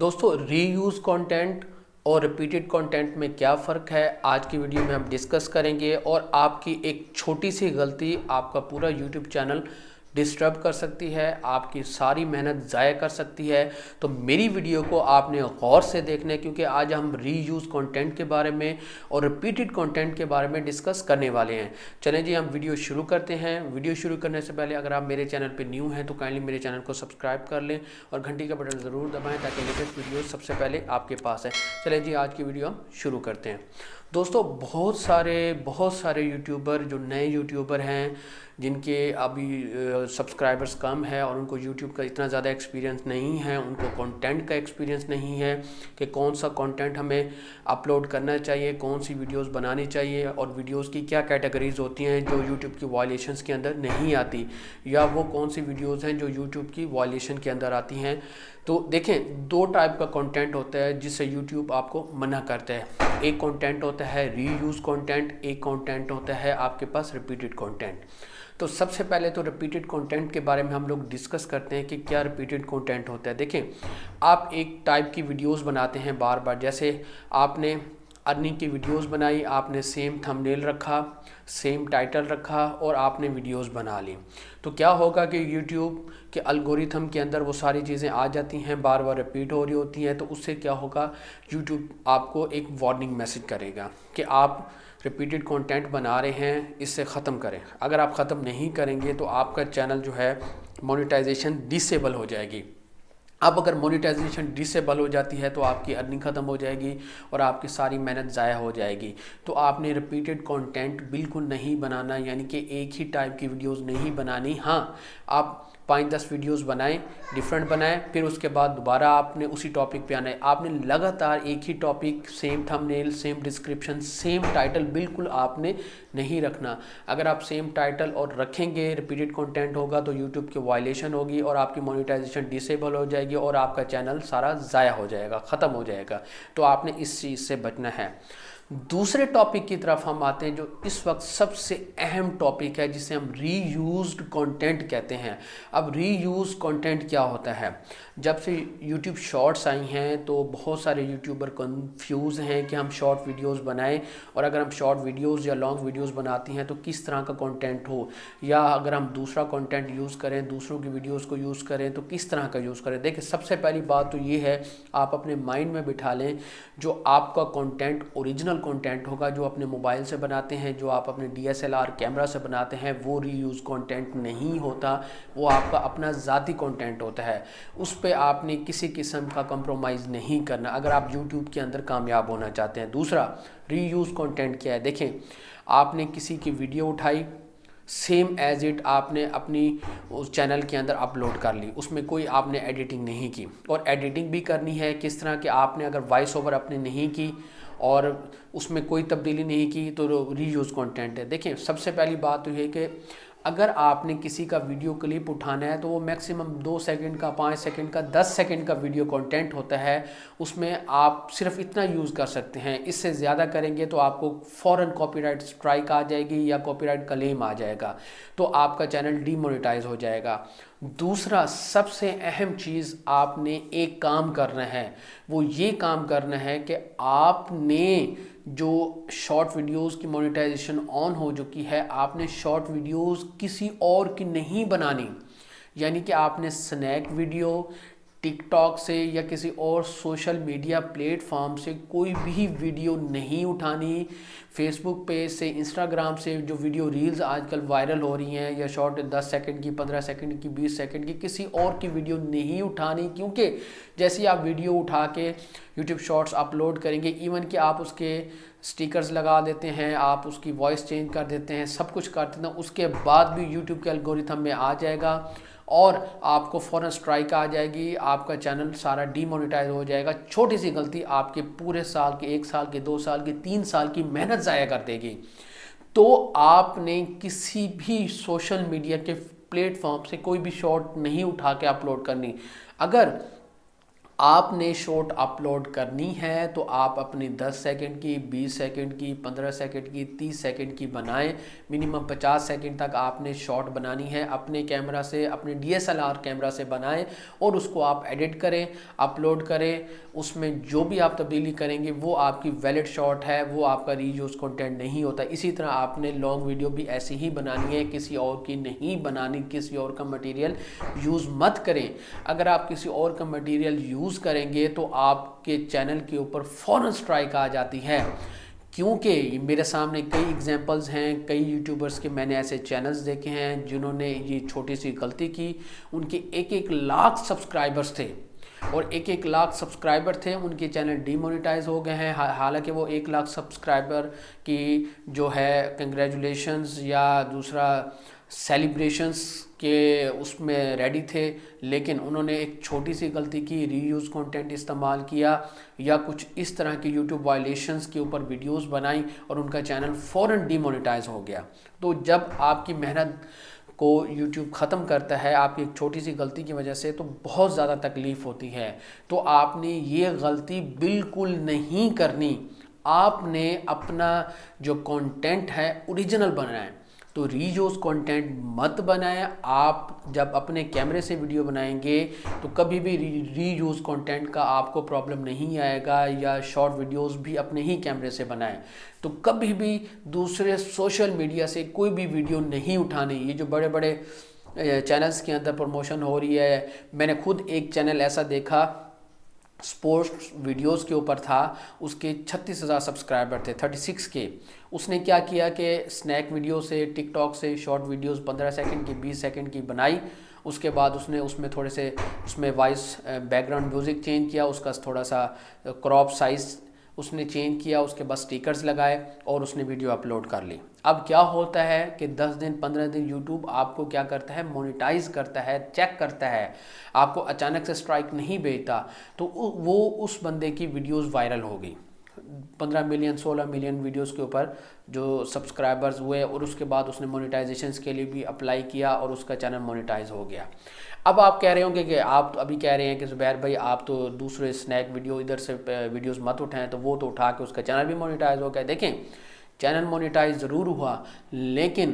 دوستو reuse content اور repeated content میں کیا فرق ہے؟ آج کی ویڈیو میں ہم ڈسکس کریں گے اور آپ کی ایک چھوٹی سی غلطی، آپ کا پورا یوٹیوب چینل ڈسٹرب کر سکتی ہے، آپ کی ساری محنت ضائع کر سکتی ہے۔ تو میری ویڈیو کو آپ نے غور سے دیکھنا ہے کیونکہ آج ہم ری یوز کانٹینٹ کے بارے میں اور ریپیٹڈ کانٹینٹ کے بارے میں ڈسکس کرنے والے ہیں۔ چلیں جی ہم ویڈیو شروع کرتے ہیں۔ ویڈیو شروع کرنے سے پہلے اگر آپ میرے چینل پہ نیو ہیں، تو کائنڈلی میرے چینل کو سبسکرائب کر لیں اور گھنٹی کا بٹن ضرور دبائیں تاکہ لیٹسٹ ویڈیو سب سے پہلے آپ کے پاس ہے چلیں جی آج کی ویڈیو ہم شروع کرتے ہیں۔ دوستو، بہت سارے بہت سارے یوٹیوبر جو نئے یوٹیوبر ہیں جن کے ابھی سبسکرائبرز کم ہے اور ان کو یوٹیوب کا اتنا زیادہ ایکسپیرینس نہیں ہے، ان کو کانٹینٹ کا ایکسپیرینس نہیں ہے کہ کون سا کانٹینٹ ہمیں اپلوڈ کرنا چاہیے، کون سی ویڈیوز بنانی چاہیے اور ویڈیوز کی کیا کیٹیگریز ہوتی ہیں جو یوٹیوب کی وائلیشنز کے اندر نہیں آتی یا وہ کون سی ویڈیوز ہیں جو یوٹیوب کی وائلیشن کے اندر آتی ہیں۔ تو دیکھیں، دو ٹائپ کا کانٹینٹ ہوتا ہے جس سے یوٹیوب آپ کو منع کرتا ہے۔ ایک کانٹینٹ ہوتا ہے ری یوز کانٹینٹ ایک کانٹینٹ ہوتا ہے آپ کے پاس ریپیٹڈ کانٹینٹ تو سب سے پہلے تو ریپیٹڈ کانٹینٹ کے بارے میں ہم لوگ ڈسکس کرتے ہیں کہ کیا ریپیٹڈ کانٹینٹ ہوتا ہے۔ دیکھیں، آپ ایک ٹائپ کی ویڈیوز بناتے ہیں بار بار، جیسے آپ نے ارننگ کی ویڈیوز بنائی، آپ نے سیم تھم نیل رکھا سیم ٹائٹل رکھا اور آپ نے ویڈیوز بنا لی۔ تو کیا ہوگا کہ یوٹیوب کے الگوریتھم کے اندر وہ ساری چیزیں آ جاتی ہیں، بار بار رپیٹ ہو رہی ہوتی ہیں۔ تو اس سے کیا ہوگا، یوٹیوب آپ کو ایک وارننگ میسج کرے گا کہ آپ ریپیٹڈ کانٹینٹ بنا رہے ہیں، اس سے ختم کریں۔ اگر آپ ختم نہیں کریں گے تو آپ کا چینل جو ہے مونیٹائزیشن ڈسیبل ہو جائے گی۔ اب اگر مونیٹائزیشن ڈسیبل ہو جاتی ہے تو آپ کی ارننگ ختم ہو جائے گی اور آپ کی ساری محنت ضائع ہو جائے گی۔ تو آپ نے ریپیٹڈ کانٹینٹ بالکل نہیں بنانا یعنی کہ ایک ہی ٹائپ کی ویڈیوز نہیں بنانی۔ ہاں آپ پانچ دس ویڈیوز بنائیں ڈیفرنٹ بنائیں، پھر اس کے بعد دوبارہ آپ نے اسی ٹاپک پہ آنا ہے۔ آپ نے لگاتار ایک ہی topic same thumbnail same description same title بالکل آپ نے نہیں رکھنا۔ اگر آپ سیم ٹائٹل اور رکھیں گے ریپیٹڈ کنٹینٹ ہوگا تو یوٹیوب کی وائلیشن ہوگی اور آپ کی مونیٹائزیشن ڈسیبل ہو جائے گی اور آپ کا چینل سارا ضائع ہو جائے گا، ختم ہو جائے گا۔ تو آپ نے اس چیز سے بچنا ہے۔ دوسرے ٹاپک کی طرف ہم آتے ہیں جو اس وقت سب سے اہم ٹاپک ہے، جسے ہم ری یوزڈ کانٹینٹ کہتے ہیں۔ اب ری یوز کانٹینٹ کیا ہوتا ہے؟ جب سے یوٹیوب شارٹس آئی ہیں تو بہت سارے یوٹیوبر کنفیوز ہیں کہ ہم شارٹ ویڈیوز بنائیں اور اگر ہم شارٹ ویڈیوز یا لانگ ویڈیوز بناتی ہیں تو کس طرح کا کانٹینٹ ہو؟ یا اگر ہم دوسرا کانٹینٹ یوز کریں، دوسروں کی ویڈیوز کو یوز کریں تو کس طرح کا یوز کریں؟ دیکھیں، سب سے پہلی بات تو یہ ہے، آپ اپنے مائنڈ میں بٹھا لیں جو آپ کا کانٹینٹ اوریجنل کانٹینٹ ہوگا جو اپنے موبائل سے بناتے ہیں، جو آپ اپنے D S L R camera سے بناتے ہیں، وہ ری یوز کانٹینٹ نہیں ہوتا، وہ آپ کا اپنا ذاتی کانٹینٹ ہوتا ہے۔ اس پہ آپ نے کسی قسم کا کمپرومائز نہیں کرنا۔ اگر آپ یوٹیوب کے اندر کامیاب ہونا چاہتے ہیں۔ دوسرا ری یوز کانٹینٹ کیا ہے؟ دیکھیں، آپ نے کسی کی ویڈیو اٹھائی سیم ایز اٹ آپ نے اپنی اس چینل کے اندر اپلوڈ کر لی۔ اس میں کوئی آپ نے ایڈیٹنگ نہیں کی۔ اور ایڈیٹنگ بھی کرنی ہے، کس طرح کہ آپ نے اگر وائس اوور اپنے نہیں کی اور اس میں کوئی تبدیلی نہیں کی تو ری یوز کانٹینٹ ہے۔ دیکھیں، سب سے پہلی بات تو یہ کہ اگر آپ نے کسی کا ویڈیو کلپ اٹھانا ہے تو وہ میکسیمم دو سیکنڈ کا، پانچ سیکنڈ کا، دس سیکنڈ کا ویڈیو کانٹینٹ ہوتا ہے، اس میں آپ صرف اتنا یوز کر سکتے ہیں۔ اس سے زیادہ کریں گے تو آپ کو فوراً کاپی رائٹ اسٹرائک آ جائے گی یا کاپی رائٹ کلیم آ جائے گا۔ تو آپ کا چینل ڈی مونیٹائز ہو جائے گا۔ دوسرا، سب سے اہم چیز آپ نے ایک کام کرنا ہے۔ وہ یہ کام کرنا ہے کہ آپ نے جو شارٹ ویڈیوز کی مونیٹائزیشن آن ہو چکی ہے، آپ نے شارٹ ویڈیوز کسی اور کی نہیں بنانی۔ یعنی کہ آپ نے سنیک ویڈیو ٹک ٹاک سے یا کسی اور سوشل میڈیا پلیٹ فارم سے کوئی بھی ویڈیو نہیں اٹھانی۔ فیس بک پیج سے، انسٹاگرام سے جو ویڈیو ریلز آج کل وائرل ہو رہی ہیں، یا شارٹ دس سیکنڈ کی، پندرہ سیکنڈ کی، بیس سیکنڈ کی، کسی اور کی ویڈیو نہیں اٹھانی۔ کیونکہ جیسے آپ ویڈیو اٹھا کے یوٹیوب شارٹس اپلوڈ کریں گے، ایون کہ آپ اس کے سٹیکرز لگا دیتے ہیں، آپ اس کی وائس چینج کر دیتے ہیں، سب کچھ کر دیتے ہیں، اس کے بعد بھی یوٹیوب کے الگوریتھم میں آ جائے گا۔ اور آپ کو فوراً سٹرائک آ جائے گی، آپ کا چینل سارا ڈی مونیٹائز ہو جائے گا۔ چھوٹی سی غلطی آپ کے پورے سال کے، ایک سال کے، دو سال کے، تین سال کی محنت ضائع کر دے گی۔ تو آپ نے کسی بھی سوشل میڈیا کے پلیٹ فارم سے کوئی بھی شارٹ نہیں اٹھا کے اپلوڈ کرنی۔ اگر آپ نے شارٹ اپلوڈ کرنی ہے تو آپ اپنی دس سیکنڈ کی، بیس سیکنڈ کی، پندرہ سیکنڈ کی، تیس سیکنڈ کی بنائیں۔ منیمم پچاس سیکنڈ تک آپ نے شارٹ بنانی ہے۔ اپنے کیمرہ سے، اپنے D S L R camera سے بنائیں اور اس کو آپ ایڈٹ کریں، اپلوڈ کریں۔ اس میں جو بھی آپ تبدیلی کریں گے، وہ آپ کی ویلڈ شارٹ ہے، وہ آپ کا ری یوز کنٹینٹ نہیں ہوتا۔ اسی طرح آپ نے لانگ ویڈیو بھی ایسی ہی بنانی ہے، کسی اور کی نہیں بنانی، کسی اور کا مٹیریل یوز مت کریں۔ اگر آپ کسی اور کا مٹیریل یوز یوز کریں گے تو آپ کے چینل کے اوپر فوراں سٹرائک آ جاتی ہے۔ کیونکہ میرے سامنے کئی اگزامپلز ہیں، کئی یوٹیوبرز کے میں نے ایسے چینلز دیکھے ہیں جنہوں نے یہ چھوٹی سی غلطی کی۔ ان کے ایک ایک لاکھ سبسکرائبرز تھے۔ اور ایک ایک لاکھ سبسکرائبر تھے، ان کے چینل ڈی مونیٹائز ہو گئے ہیں۔ حالانکہ وہ ایک لاکھ سبسکرائبر کی جو ہے کنگریجولیشنز یا دوسرا سیلیبریشنز کے اس میں ریڈی تھے، لیکن انہوں نے ایک چھوٹی سی غلطی کی ری یوز کانٹینٹ استعمال کیا یا کچھ اس طرح کی یوٹیوب وائلیشنز کے اوپر ویڈیوز بنائیں اور ان کا چینل فوراً ڈی مونیٹائز ہو گیا۔ تو جب آپ کی محنت کو یوٹیوب ختم کرتا ہے، آپ کی ایک چھوٹی سی غلطی کی وجہ سے تو بہت زیادہ تکلیف ہوتی ہے۔ تو آپ نے یہ غلطی بالکل نہیں کرنی۔ آپ نے اپنا جو کانٹینٹ ہے اوریجنل بنائیں تو ری یوز کانٹینٹ مت بنائیں۔ آپ جب اپنے کیمرے سے ویڈیو بنائیں گے تو کبھی بھی ری یوز کانٹینٹ کا آپ کو پرابلم نہیں آئے گا یا شارٹ ویڈیوز بھی اپنے ہی کیمرے سے بنائیں۔ تو کبھی بھی دوسرے سوشل میڈیا سے کوئی بھی ویڈیو نہیں اٹھانے۔ یہ جو بڑے بڑے چینلز کے اندر پروموشن ہو رہی ہے۔ میں نے خود ایک چینل ایسا دیکھا سپورٹس ویڈیوز کے اوپر تھا۔ اس کے چھتیس ہزار سبسکرائبر تھے، تھرٹی سکس کے۔ اس نے کیا کیا کہ سنیک ویڈیو سے ٹک ٹاک سے شارٹ ویڈیوز پندرہ سیکنڈ کی، بیس سیکنڈ کی بنائی۔ اس کے بعد اس نے اس میں تھوڑے سے اس میں voice background music change کیا، اس کا تھوڑا سا eh, کراپ سائز اس نے چینج کیا، اس کے بعد سٹیکرز لگائے اور اس نے ویڈیو اپلوڈ کر لی۔ اب کیا ہوتا ہے کہ دس دن، پندرہ دن یوٹیوب آپ کو کیا کرتا ہے؟ مونیٹائز کرتا ہے چیک کرتا ہے۔ آپ کو اچانک سے سٹرائک نہیں بھیجتا، تو وہ اس بندے کی ویڈیوز وائرل ہو گئی۔ پندرہ ملین، سولہ ملین ویڈیوز کے اوپر جو سبسکرائبرز ہوئے اور اس کے بعد اس نے مونیٹائزیشنز کے لیے بھی اپلائی کیا اور اس کا چینل مونیٹائز ہو گیا۔ اب آپ کہہ رہے ہوں گے کہ آپ ابھی کہہ رہے ہیں کہ زبیر بھائی آپ تو دوسرے سنیک ویڈیو ادھر سے ویڈیوز مت اٹھائیں تو وہ تو اٹھا کے اس کا چینل بھی مونیٹائز ہو گیا۔ دیکھیں چینل مونیٹائز ضرور ہوا، لیکن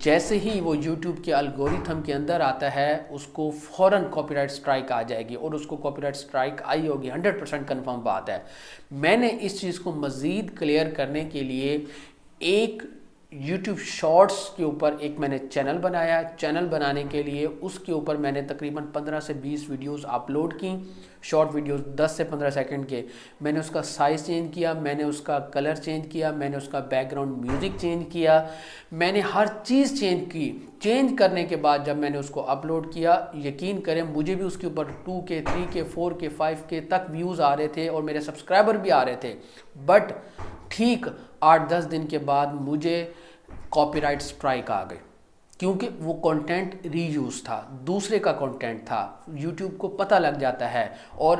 جیسے ہی وہ یوٹیوب کے الگوریتھم کے اندر آتا ہے، اس کو فوراً کاپی رائٹ سٹرائک آ جائے گی اور اس کو کاپی رائٹ سٹرائک آئی ہوگی ہنڈریڈ پرسینٹ کنفرم بات ہے۔ میں نے اس چیز کو مزید کلیئر کرنے کے لیے ایک یوٹیوب شارٹس کے اوپر ایک میں نے چینل بنایا چینل بنانے کے لیے اس کے اوپر میں نے تقریباً پندرہ سے بیس ویڈیوز اپلوڈ کی۔ شارٹ ویڈیوز دس سے پندرہ سیکنڈ کے۔ میں نے اس کا سائز چینج کیا، میں نے اس کا کلر چینج کیا، میں نے اس کا بیک گراؤنڈ میوزک چینج کیا۔ میں نے ہر چیز چینج کی۔ چینج کرنے کے بعد جب میں نے اس کو اپلوڈ کیا، یقین کریں مجھے بھی اس کے اوپر ٹو کے تھری کے فور کے فائیو کے تک ویوز آ رہے تھے اور میرے سبسکرائبر بھی آ رہے تھے۔ بٹ ٹھیک آٹھ دس دن کے بعد مجھے کاپی رائٹ سٹرائک آ گئے کیونکہ وہ کنٹینٹ ری یوز تھا، دوسرے کا کنٹینٹ تھا۔ یوٹیوب کو پتہ لگ جاتا ہے۔ اور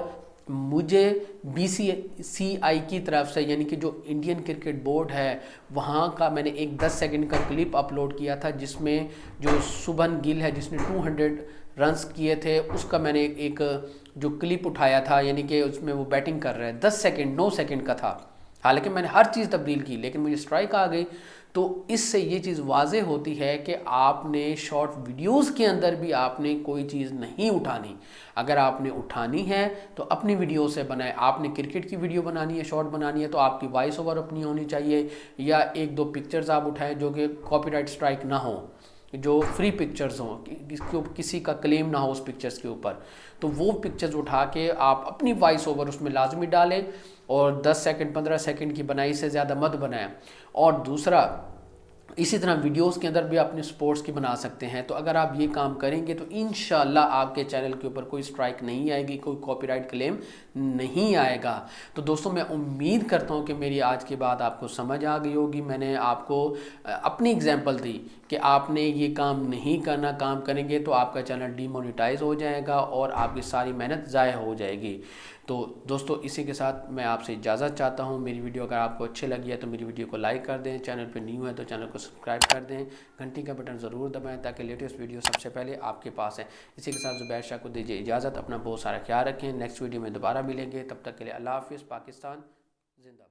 مجھے بی سی سی آئی کی طرف سے یعنی کہ جو انڈین کرکٹ بورڈ ہے، وہاں کا میں نے ایک دس سیکنڈ کا کلپ اپلوڈ کیا تھا، جس میں جو سبن گل ہے، جس نے ٹو ہنڈریڈ رنس کیے تھے، اس کا میں نے ایک جو کلپ اٹھایا تھا یعنی کہ اس میں وہ بیٹنگ کر رہے ہیں۔ دس سیکنڈ نو سیکنڈ کا تھا۔ حالانکہ میں نے ہر چیز تبدیل کی، لیکن مجھے سٹرائک آ گئی۔ تو اس سے یہ چیز واضح ہوتی ہے کہ آپ نے شارٹ ویڈیوز کے اندر بھی آپ نے کوئی چیز نہیں اٹھانی۔ اگر آپ نے اٹھانی ہے تو اپنی ویڈیو سے بنائے آپ نے کرکٹ کی ویڈیو بنانی ہے شارٹ بنانی ہے تو آپ کی وائس اوور اپنی ہونی چاہیے، یا ایک دو پکچرز آپ اٹھائیں جو کہ کاپی رائٹ سٹرائک نہ ہو جو فری پکچرز ہوں کسی کا کلیم نہ ہو اس پکچرز کے اوپر۔ تو وہ پکچرز اٹھا کے آپ اپنی وائس اوور اس میں لازمی ڈالیں اور دس سیکنڈ پندرہ سیکنڈ کی بنائی سے زیادہ مت بنائیں۔ اور دوسرا اسی طرح ویڈیوز کے اندر بھی اپنے سپورٹس کی بنا سکتے ہیں۔ تو اگر آپ یہ کام کریں گے تو انشاءاللہ آپ کے چینل کے اوپر کوئی سٹرائک نہیں آئے گی، کوئی کاپی رائٹ کلیم نہیں آئے گا۔ تو دوستوں میں امید کرتا ہوں کہ میری آج کی بات آپ کو سمجھ آ گئی ہوگی۔ میں نے آپ کو اپنی اگزامپل دی کہ آپ نے یہ کام نہیں کرنا، کام کریں گے تو آپ کا چینل ڈی مونیٹائز ہو جائے گا اور آپ کی ساری محنت ضائع ہو جائے گی۔ تو دوستو، اسی کے ساتھ میں آپ سے اجازت چاہتا ہوں۔ میری ویڈیو اگر آپ کو اچھے لگی ہے تو میری ویڈیو کو لائک کر دیں۔ چینل پہ نیو ہے تو چینل کو سبسکرائب کر دیں۔ گھنٹی کا بٹن ضرور دبائیں تاکہ لیٹسٹ ویڈیو سب سے پہلے آپ کے پاس ہے اسی کے ساتھ زبیر شاہ کو دیجیے اجازت۔ اپنا بہت سارا خیال رکھیں۔ نیکسٹ ویڈیو میں دوبارہ ملیں گے۔ تب تک کے لیے اللہ حافظ۔ پاکستان زندہ